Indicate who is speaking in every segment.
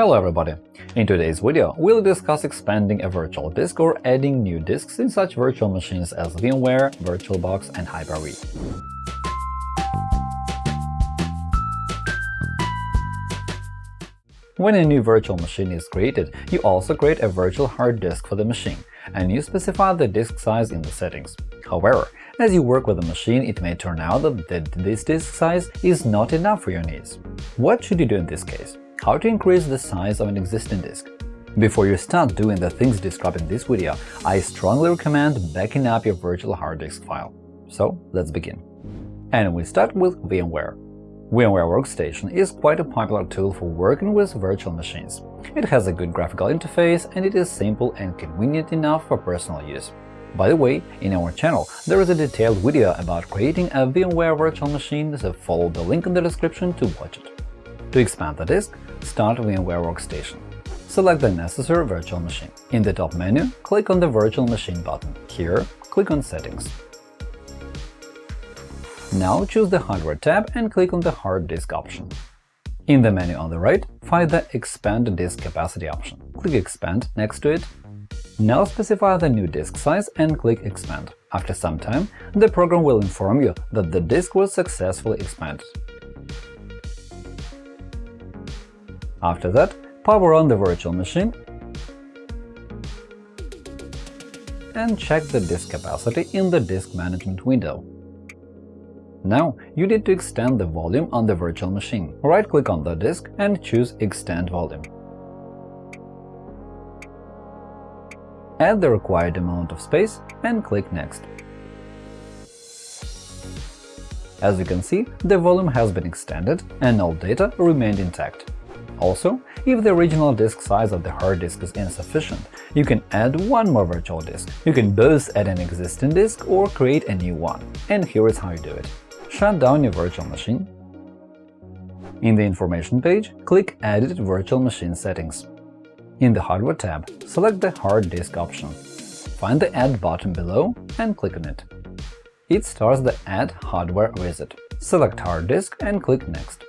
Speaker 1: Hello everybody! In today's video, we'll discuss expanding a virtual disk or adding new disks in such virtual machines as VMware, VirtualBox, and Hyper-V. When a new virtual machine is created, you also create a virtual hard disk for the machine, and you specify the disk size in the settings. However, as you work with the machine, it may turn out that this disk size is not enough for your needs. What should you do in this case? How to increase the size of an existing disk. Before you start doing the things described in this video, I strongly recommend backing up your virtual hard disk file. So let's begin. And we start with VMware. VMware Workstation is quite a popular tool for working with virtual machines. It has a good graphical interface and it is simple and convenient enough for personal use. By the way, in our channel there is a detailed video about creating a VMware virtual machine, so follow the link in the description to watch it. To expand the disk, start VMware Workstation. Select the necessary virtual machine. In the top menu, click on the Virtual Machine button. Here, click on Settings. Now choose the Hardware tab and click on the Hard Disk option. In the menu on the right, find the Expand Disk Capacity option. Click Expand next to it. Now specify the new disk size and click Expand. After some time, the program will inform you that the disk was successfully expanded. After that, power on the virtual machine and check the disk capacity in the Disk Management window. Now you need to extend the volume on the virtual machine. Right-click on the disk and choose Extend volume. Add the required amount of space and click Next. As you can see, the volume has been extended and all data remained intact. Also, if the original disk size of the hard disk is insufficient, you can add one more virtual disk. You can both add an existing disk or create a new one. And here is how you do it. Shut down your virtual machine. In the Information page, click Edit Virtual Machine Settings. In the Hardware tab, select the Hard Disk option. Find the Add button below and click on it. It starts the Add Hardware wizard. Select Hard Disk and click Next.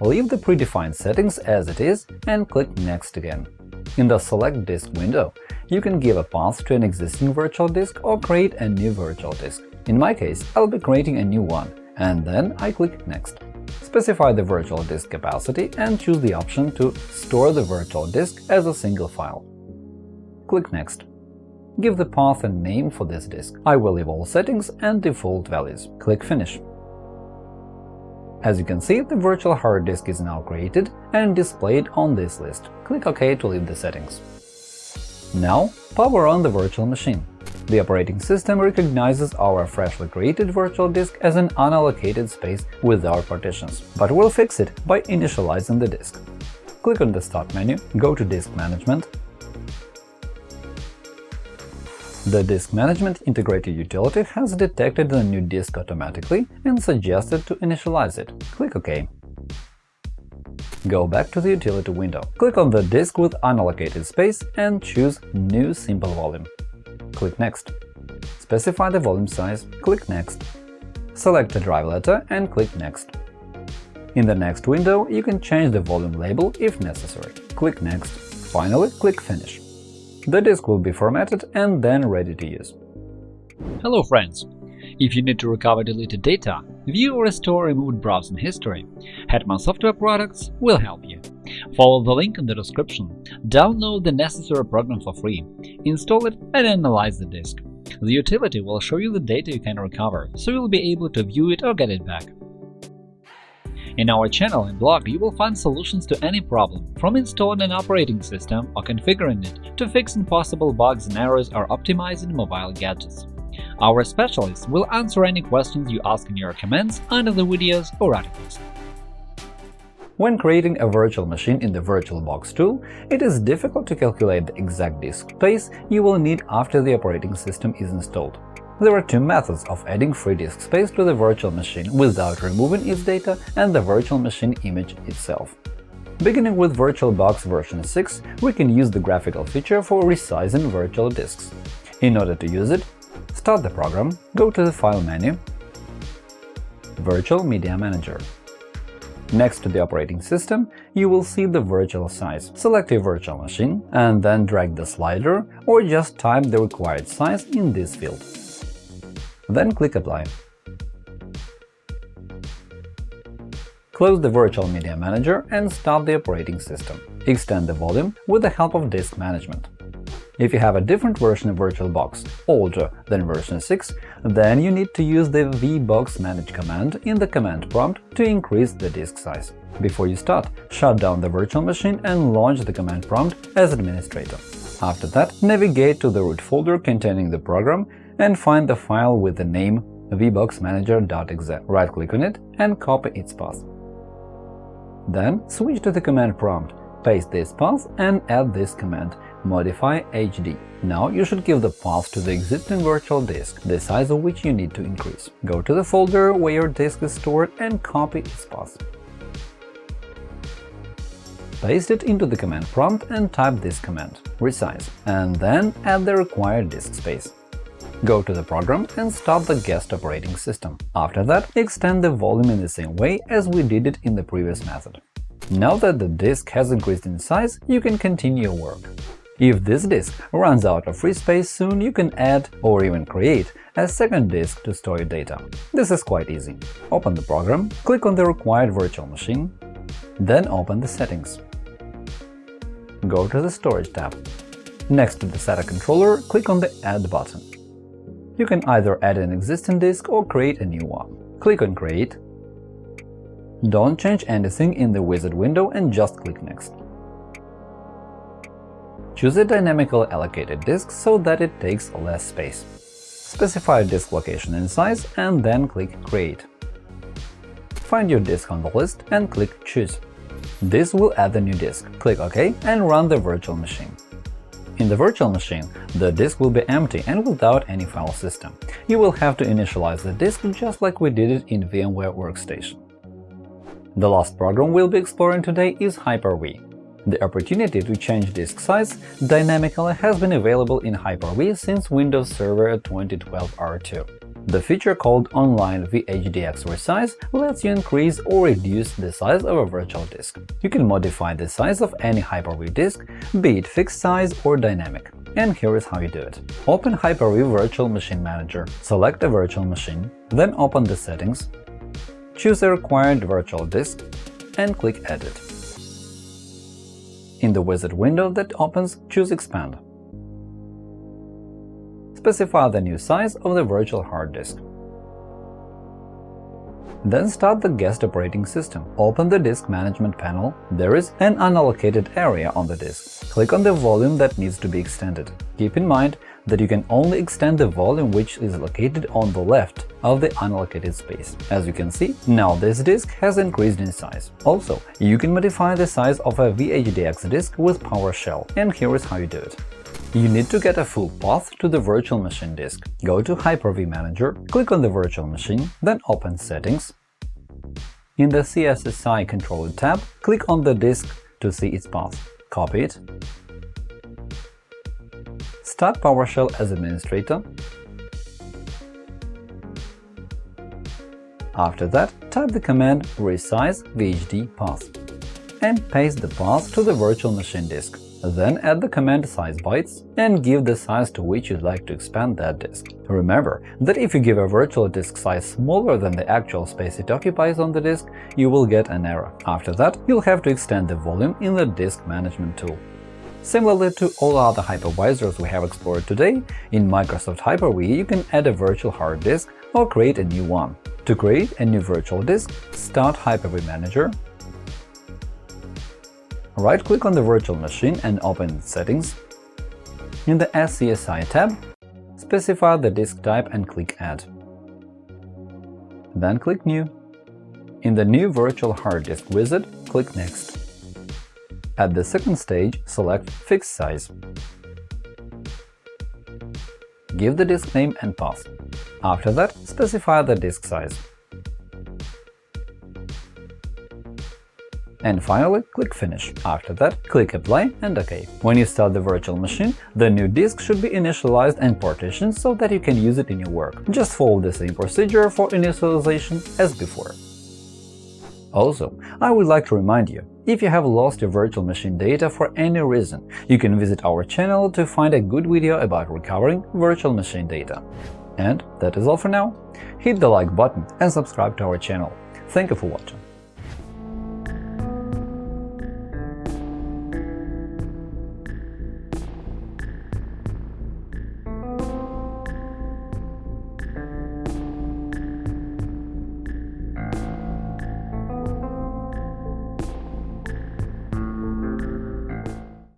Speaker 1: Leave the predefined settings as it is and click Next again. In the Select Disk window, you can give a path to an existing virtual disk or create a new virtual disk. In my case, I'll be creating a new one, and then I click Next. Specify the virtual disk capacity and choose the option to store the virtual disk as a single file. Click Next. Give the path a name for this disk. I will leave all settings and default values. Click Finish. As you can see, the virtual hard disk is now created and displayed on this list. Click OK to leave the settings. Now, power on the virtual machine. The operating system recognizes our freshly created virtual disk as an unallocated space without partitions, but we'll fix it by initializing the disk. Click on the Start menu, go to Disk Management, the Disk Management integrated utility has detected the new disk automatically and suggested to initialize it. Click OK. Go back to the utility window. Click on the disk with unallocated space and choose New Simple Volume. Click Next. Specify the volume size, click Next. Select the drive letter and click Next. In the next window, you can change the volume label if necessary. Click Next. Finally, click Finish. The disk will be formatted and then ready to use.
Speaker 2: Hello friends! If you need to recover deleted data, view or restore removed browsing history, Hetman Software Products will help you. Follow the link in the description, download the necessary program for free, install it and analyze the disk. The utility will show you the data you can recover, so you'll be able to view it or get it back. In our channel and blog, you will find solutions to any problem, from installing an operating system or configuring it to fixing possible bugs and errors or optimizing mobile gadgets. Our specialists will answer any questions you ask in your comments under the videos or articles.
Speaker 1: When creating a virtual machine in the VirtualBox tool, it is difficult to calculate the exact disk space you will need after the operating system is installed. There are two methods of adding free disk space to the virtual machine without removing its data and the virtual machine image itself. Beginning with VirtualBox version 6, we can use the graphical feature for resizing virtual disks. In order to use it, start the program, go to the File menu, Virtual Media Manager. Next to the operating system, you will see the virtual size. Select your virtual machine and then drag the slider or just type the required size in this field. Then click Apply. Close the Virtual Media Manager and start the operating system. Extend the volume with the help of Disk Management. If you have a different version of VirtualBox, older than version 6, then you need to use the vbox manage command in the command prompt to increase the disk size. Before you start, shut down the virtual machine and launch the command prompt as administrator. After that, navigate to the root folder containing the program and find the file with the name vboxmanager.exe. Right-click on it and copy its path. Then switch to the command prompt, paste this path and add this command modify HD. Now you should give the path to the existing virtual disk, the size of which you need to increase. Go to the folder where your disk is stored and copy its path. Paste it into the command prompt and type this command resize, and then add the required disk space. Go to the program and start the guest operating system. After that, extend the volume in the same way as we did it in the previous method. Now that the disk has increased in size, you can continue your work. If this disk runs out of free space soon, you can add or even create a second disk to store your data. This is quite easy. Open the program, click on the required virtual machine, then open the settings. Go to the Storage tab. Next to the SATA controller, click on the Add button. You can either add an existing disk or create a new one. Click on Create. Don't change anything in the wizard window and just click Next. Choose a dynamically allocated disk so that it takes less space. Specify disk location and size and then click Create. Find your disk on the list and click Choose. This will add the new disk. Click OK and run the virtual machine. In the virtual machine, the disk will be empty and without any file system. You will have to initialize the disk just like we did it in VMware Workstation. The last program we'll be exploring today is Hyper-V. The opportunity to change disk size dynamically has been available in Hyper-V since Windows Server 2012 R2. The feature called Online VHDX Resize lets you increase or reduce the size of a virtual disk. You can modify the size of any Hyper-V disk, be it fixed size or dynamic. And here is how you do it. Open Hyper-V Virtual Machine Manager, select a virtual machine, then open the settings, choose the required virtual disk, and click Edit. In the wizard window that opens, choose Expand. Specify the new size of the virtual hard disk. Then start the guest operating system. Open the disk management panel. There is an unallocated area on the disk. Click on the volume that needs to be extended. Keep in mind that you can only extend the volume which is located on the left of the unallocated space. As you can see, now this disk has increased in size. Also, you can modify the size of a VHDX disk with PowerShell, and here is how you do it. You need to get a full path to the virtual machine disk. Go to Hyper-V Manager, click on the virtual machine, then open Settings. In the SCSI Controller tab, click on the disk to see its path. Copy it. Start PowerShell as administrator. After that, type the command resize vhd path and paste the path to the virtual machine disk. Then add the command size bytes and give the size to which you'd like to expand that disk. Remember that if you give a virtual disk size smaller than the actual space it occupies on the disk, you will get an error. After that, you'll have to extend the volume in the Disk Management tool. Similarly to all other hypervisors we have explored today, in Microsoft Hyper-V you can add a virtual hard disk or create a new one. To create a new virtual disk, start Hyper-V Manager, Right-click on the virtual machine and open its Settings. In the SCSI tab, specify the disk type and click Add. Then click New. In the New Virtual Hard Disk wizard, click Next. At the second stage, select Fixed Size. Give the disk name and path. After that, specify the disk size. And finally, click Finish. After that, click Apply and OK. When you start the virtual machine, the new disk should be initialized and partitioned so that you can use it in your work. Just follow the same procedure for initialization as before. Also, I would like to remind you, if you have lost your virtual machine data for any reason, you can visit our channel to find a good video about recovering virtual machine data. And that is all for now. Hit the like button and subscribe to our channel. Thank you for watching.